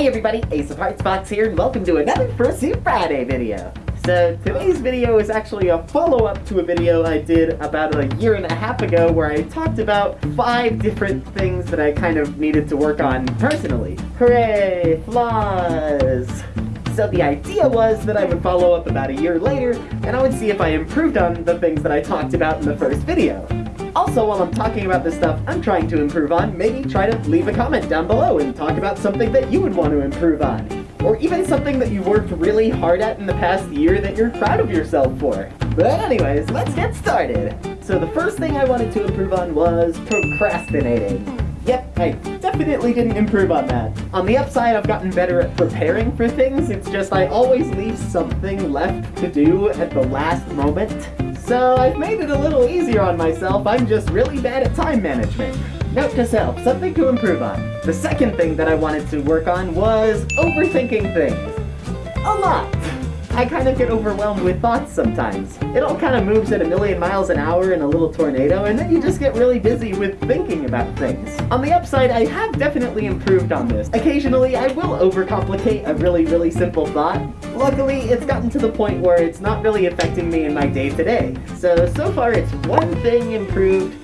Hi everybody, Ace of Hearts Fox here, and welcome to another Fursuit Friday video. So today's video is actually a follow-up to a video I did about a year and a half ago where I talked about five different things that I kind of needed to work on personally. Hooray! Flaws! So the idea was that I would follow up about a year later, and I would see if I improved on the things that I talked about in the first video. Also, while I'm talking about this stuff I'm trying to improve on, maybe try to leave a comment down below and talk about something that you would want to improve on. Or even something that you worked really hard at in the past year that you're proud of yourself for. But anyways, let's get started. So the first thing I wanted to improve on was procrastinating. Yep, I definitely didn't improve on that. On the upside, I've gotten better at preparing for things, it's just I always leave something left to do at the last moment. So I've made it a little easier on myself, I'm just really bad at time management. Note to self, something to improve on. The second thing that I wanted to work on was overthinking things. A lot! I kind of get overwhelmed with thoughts sometimes. It all kind of moves at a million miles an hour in a little tornado, and then you just get really busy with thinking about things. On the upside, I have definitely improved on this. Occasionally, I will overcomplicate a really, really simple thought. Luckily, it's gotten to the point where it's not really affecting me in my day-to-day. -day. So, so far it's one thing improved,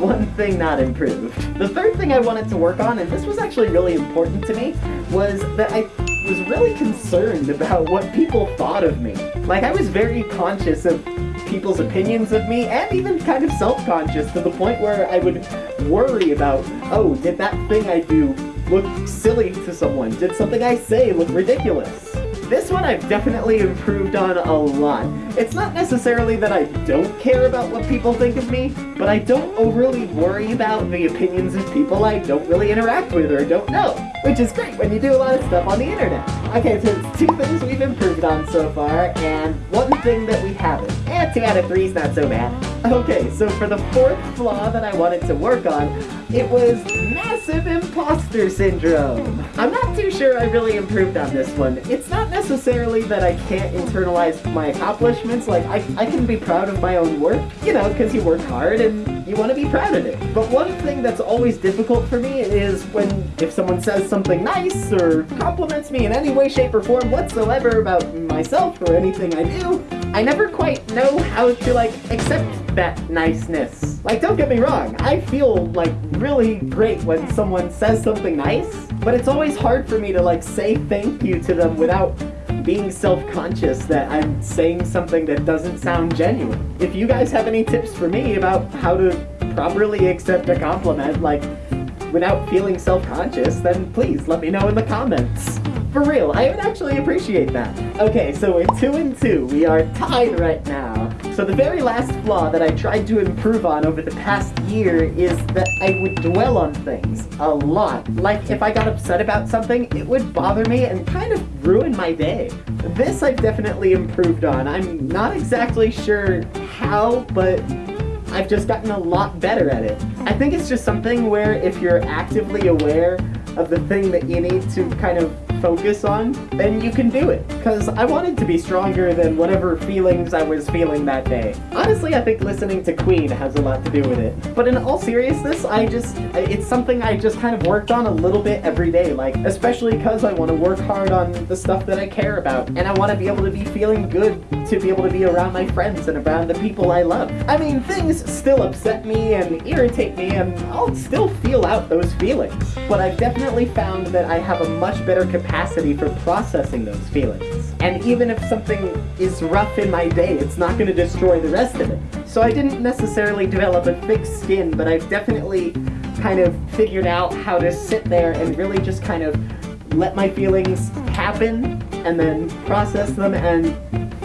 one thing not improved. The third thing I wanted to work on, and this was actually really important to me, was that I was really concerned about what people thought of me. Like, I was very conscious of people's opinions of me, and even kind of self-conscious to the point where I would worry about, oh, did that thing I do look silly to someone? Did something I say look ridiculous? This I've definitely improved on a lot. It's not necessarily that I don't care about what people think of me, but I don't overly worry about the opinions of people I don't really interact with or don't know, which is great when you do a lot of stuff on the internet. Okay, so it's two things we've improved on so far, and one thing that we haven't. And two out of three is not so bad. Okay, so for the fourth flaw that I wanted to work on, it was massive imposter syndrome. I'm not too sure I really improved on this one. It's not necessarily that I can't internalize my accomplishments, like I, I can be proud of my own work, you know, because you work hard and you want to be proud of it. But one thing that's always difficult for me is when if someone says something nice or compliments me in any way, shape, or form whatsoever about myself or anything I do, I never quite know how to like accept that niceness. Like don't get me wrong, I feel like really great when someone says something nice, but it's always hard for me to like say thank you to them without being self-conscious that I'm saying something that doesn't sound genuine. If you guys have any tips for me about how to properly accept a compliment, like, without feeling self-conscious, then please let me know in the comments. For real, I would actually appreciate that. Okay, so we're two and two. We are tied right now. So the very last flaw that I tried to improve on over the past year is that I would dwell on things a lot. Like, if I got upset about something, it would bother me and kind of ruin my day. This I've definitely improved on. I'm not exactly sure how, but I've just gotten a lot better at it. I think it's just something where if you're actively aware of the thing that you need to kind of focus on, then you can do it. Because I wanted to be stronger than whatever feelings I was feeling that day. Honestly, I think listening to Queen has a lot to do with it. But in all seriousness, I just, it's something I just kind of worked on a little bit every day. Like, especially because I want to work hard on the stuff that I care about. And I want to be able to be feeling good to be able to be around my friends and around the people I love. I mean, things still upset me and irritate me, and I'll still feel out those feelings. But I've definitely found that I have a much better capacity capacity for processing those feelings. And even if something is rough in my day, it's not going to destroy the rest of it. So I didn't necessarily develop a thick skin, but I've definitely kind of figured out how to sit there and really just kind of let my feelings happen and then process them and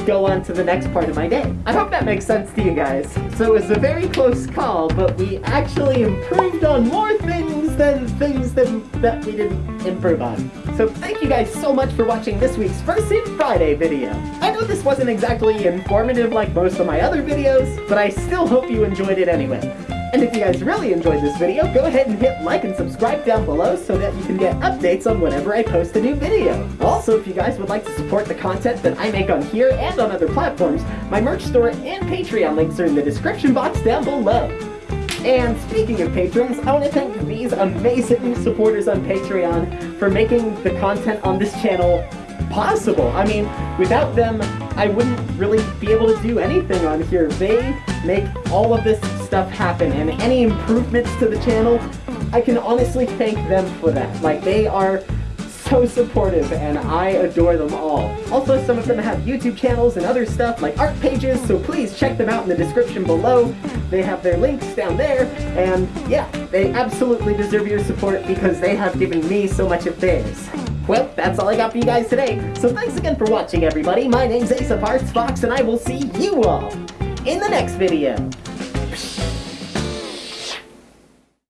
go on to the next part of my day. I hope that makes sense to you guys. So it was a very close call, but we actually improved on more things than things that, that we didn't improve on. So thank you guys so much for watching this week's Fursuit Friday video. I know this wasn't exactly informative like most of my other videos, but I still hope you enjoyed it anyway. And if you guys really enjoyed this video, go ahead and hit like and subscribe down below so that you can get updates on whenever I post a new video. Also, if you guys would like to support the content that I make on here and on other platforms, my merch store and Patreon links are in the description box down below. And speaking of patrons, I want to thank these amazing supporters on Patreon for making the content on this channel possible. I mean, without them, I wouldn't really be able to do anything on here. They make all of this stuff happen, and any improvements to the channel, I can honestly thank them for that. Like, they are so supportive, and I adore them all. Also, some of them have YouTube channels and other stuff, like art pages, so please check them out in the description below. They have their links down there, and yeah, they absolutely deserve your support because they have given me so much of theirs. Well, that's all I got for you guys today, so thanks again for watching, everybody. My name's Ace of Hearts Fox, and I will see you all in the next video.